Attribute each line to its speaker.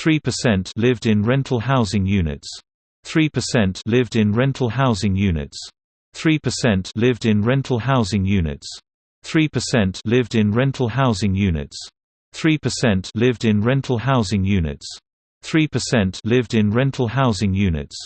Speaker 1: 3% lived in rental housing units. 3% lived in rental housing units. 3% lived in rental housing units. 3% lived in rental housing units. 3% lived in rental housing units. 3% lived in rental housing units.